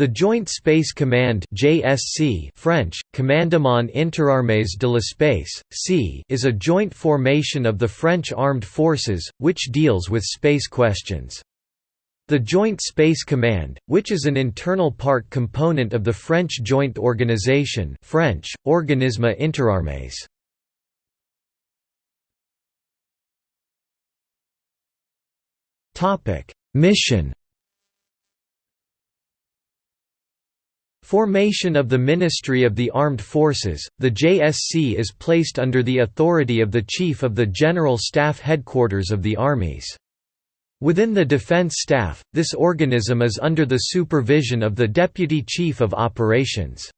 The Joint Space Command (JSC) French, Commandement Interarmées de l'Espace (C) is a joint formation of the French armed forces which deals with space questions. The Joint Space Command, which is an internal part component of the French Joint Organization French, Organisme Interarmées. Topic: Mission Formation of the Ministry of the Armed Forces, the JSC is placed under the authority of the Chief of the General Staff Headquarters of the Armies. Within the Defense Staff, this organism is under the supervision of the Deputy Chief of Operations.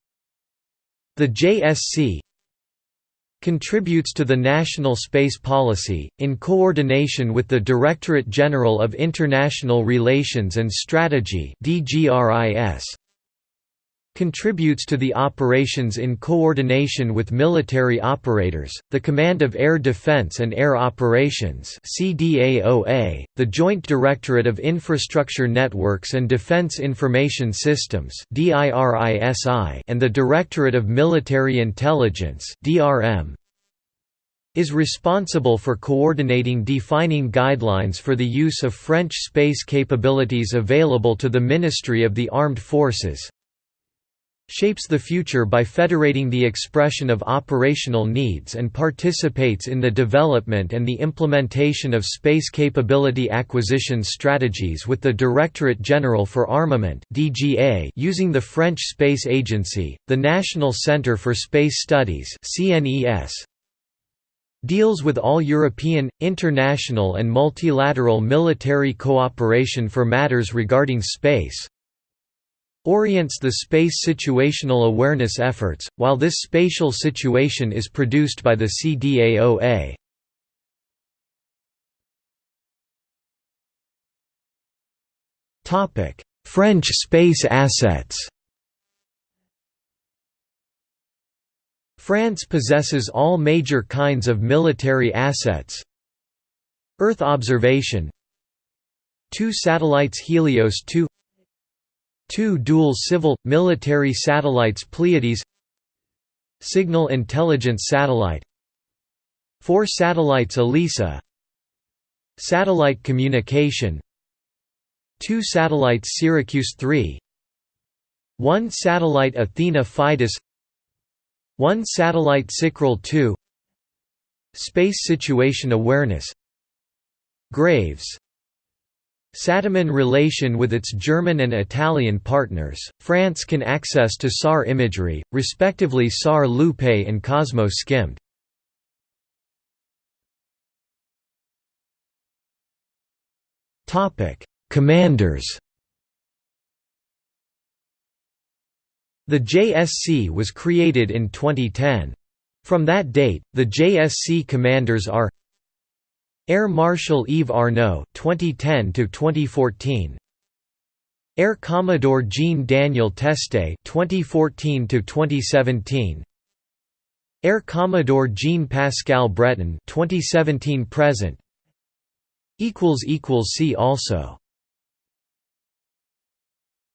The JSC contributes to the national space policy, in coordination with the Directorate General of International Relations and Strategy contributes to the operations in coordination with military operators, the Command of Air Defense and Air Operations CDAOA, the Joint Directorate of Infrastructure Networks and Defense Information Systems and the Directorate of Military Intelligence DRM, is responsible for coordinating defining guidelines for the use of French space capabilities available to the Ministry of the Armed Forces, shapes the future by federating the expression of operational needs and participates in the development and the implementation of space capability acquisition strategies with the Directorate General for Armament (DGA) using the French Space Agency, the National Centre for Space Studies (CNES). Deals with all European, international and multilateral military cooperation for matters regarding space, orients the space situational awareness efforts, while this spatial situation is produced by the CDAOA. French space assets. France possesses all major kinds of military assets. Earth observation. Two satellites Helios 2 Two dual civil, military satellites Pleiades Signal Intelligence Satellite Four satellites ELISA Satellite Communication Two satellites Syracuse 3 One satellite Athena Fidus One satellite SICRAL 2 Space Situation Awareness Graves Sataman relation with its German and Italian partners, France can access to SAR imagery, respectively SAR Lupe and Cosmo-SkyMed. Commanders The JSC was created in 2010. From that date, the JSC commanders are Air Marshal Yves Arnaud 2010 to 2014 Air Commodore Jean Daniel Teste 2014 to 2017 Air Commodore Jean Pascal Breton 2017 present. Equals equals see also